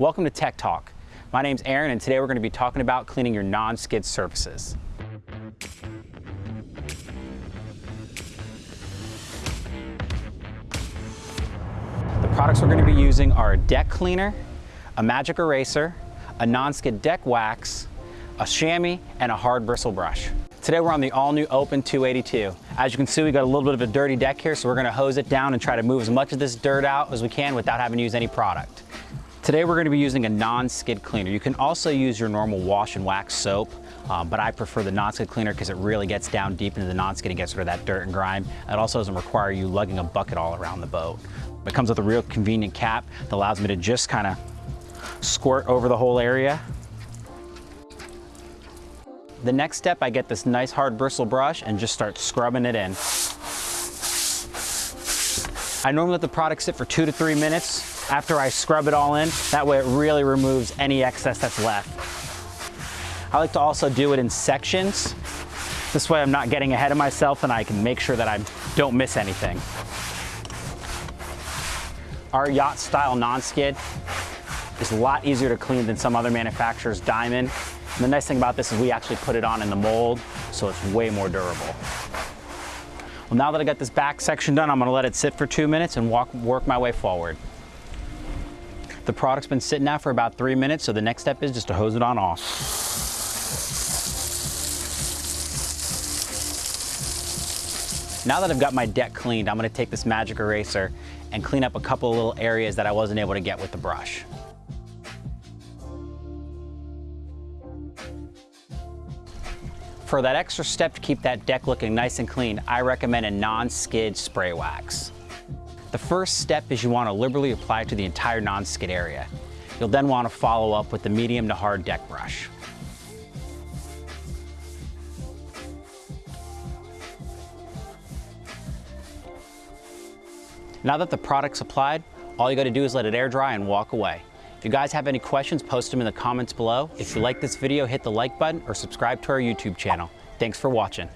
Welcome to Tech Talk. My name's Aaron and today we're going to be talking about cleaning your non-skid surfaces. The products we're going to be using are a deck cleaner, a magic eraser, a non-skid deck wax, a chamois, and a hard bristle brush. Today we're on the all-new Open 282. As you can see, we got a little bit of a dirty deck here, so we're gonna hose it down and try to move as much of this dirt out as we can without having to use any product. Today we're gonna be using a non-skid cleaner. You can also use your normal wash and wax soap, um, but I prefer the non-skid cleaner because it really gets down deep into the non-skid and gets rid of that dirt and grime. It also doesn't require you lugging a bucket all around the boat. It comes with a real convenient cap that allows me to just kind of squirt over the whole area the next step, I get this nice hard bristle brush and just start scrubbing it in. I normally let the product sit for two to three minutes after I scrub it all in. That way it really removes any excess that's left. I like to also do it in sections. This way I'm not getting ahead of myself and I can make sure that I don't miss anything. Our yacht style non-skid is a lot easier to clean than some other manufacturers' Diamond and the nice thing about this is we actually put it on in the mold, so it's way more durable. Well, now that I got this back section done, I'm gonna let it sit for two minutes and walk, work my way forward. The product's been sitting out for about three minutes, so the next step is just to hose it on off. Now that I've got my deck cleaned, I'm gonna take this magic eraser and clean up a couple of little areas that I wasn't able to get with the brush. For that extra step to keep that deck looking nice and clean, I recommend a non-skid spray wax. The first step is you want to liberally apply it to the entire non-skid area. You'll then want to follow up with the medium to hard deck brush. Now that the product's applied, all you got to do is let it air dry and walk away. If you guys have any questions, post them in the comments below. If you like this video, hit the like button or subscribe to our YouTube channel. Thanks for watching.